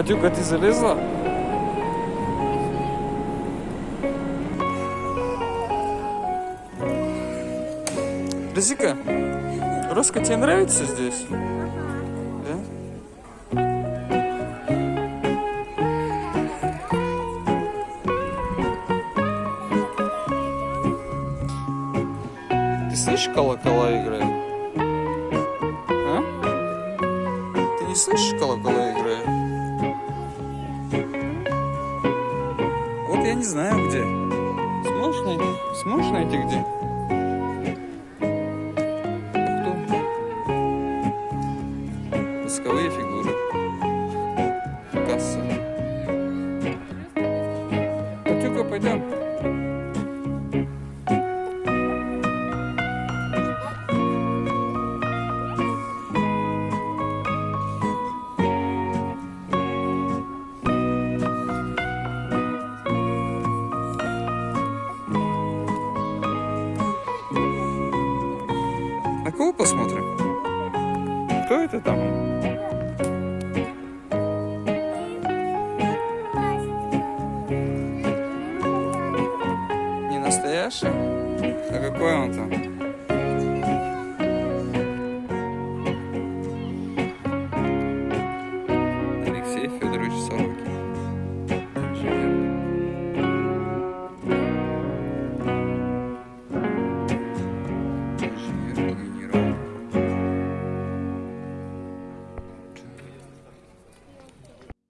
Патюка, ты залезла? Розика, Роско, тебе нравится здесь? Ты слышишь, колокола играют? А? Ты не слышишь, колокола играют? Я не знаю где. Сможешь найти? Сможешь найти где? Кто? Восковые фигуры. Касса. Патюка, пойдем. На кого посмотрим? Кто это там? Не настоящий? А какой он там?